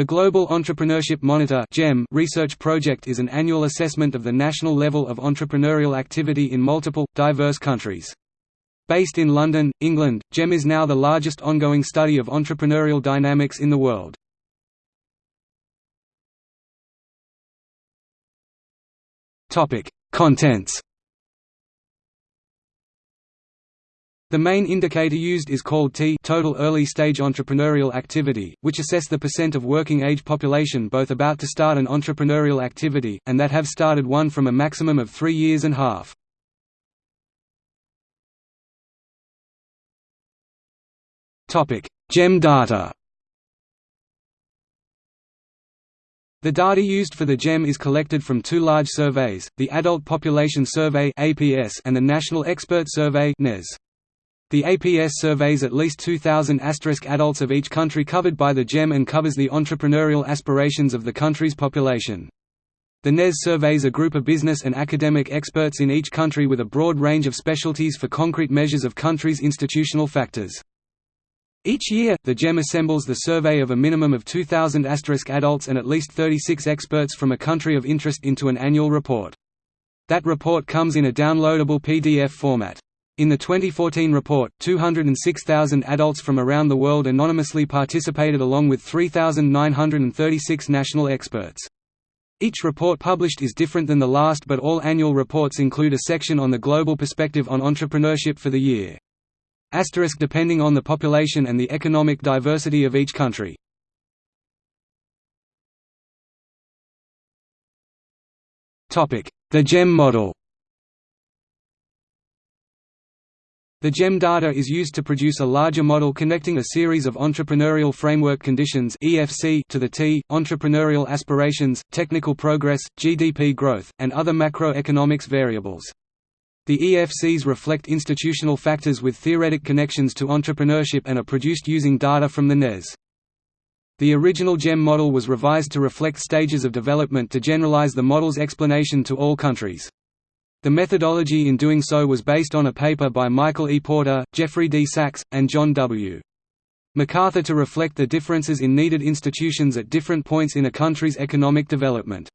The Global Entrepreneurship Monitor research project is an annual assessment of the national level of entrepreneurial activity in multiple, diverse countries. Based in London, England, GEM is now the largest ongoing study of entrepreneurial dynamics in the world. Contents The main indicator used is called TEA total early-stage entrepreneurial activity, which assess the percent of working-age population both about to start an entrepreneurial activity, and that have started one from a maximum of three years and half. GEM data The data used for the GEM is collected from two large surveys, the Adult Population Survey and the National Expert Survey NES. The APS surveys at least 2,000 adults of each country covered by the GEM and covers the entrepreneurial aspirations of the country's population. The NES surveys a group of business and academic experts in each country with a broad range of specialties for concrete measures of country's institutional factors. Each year, the GEM assembles the survey of a minimum of 2,000 asterisk adults and at least 36 experts from a country of interest into an annual report. That report comes in a downloadable PDF format. In the 2014 report, 206,000 adults from around the world anonymously participated along with 3,936 national experts. Each report published is different than the last but all annual reports include a section on the global perspective on entrepreneurship for the year. Asterisk depending on the population and the economic diversity of each country. The GEM model The GEM data is used to produce a larger model connecting a series of entrepreneurial framework conditions EFC to the TEA, entrepreneurial aspirations, technical progress, GDP growth, and other macroeconomics variables. The EFCs reflect institutional factors with theoretic connections to entrepreneurship and are produced using data from the NES. The original GEM model was revised to reflect stages of development to generalize the model's explanation to all countries. The methodology in doing so was based on a paper by Michael E. Porter, Jeffrey D. Sachs, and John W. MacArthur to reflect the differences in needed institutions at different points in a country's economic development.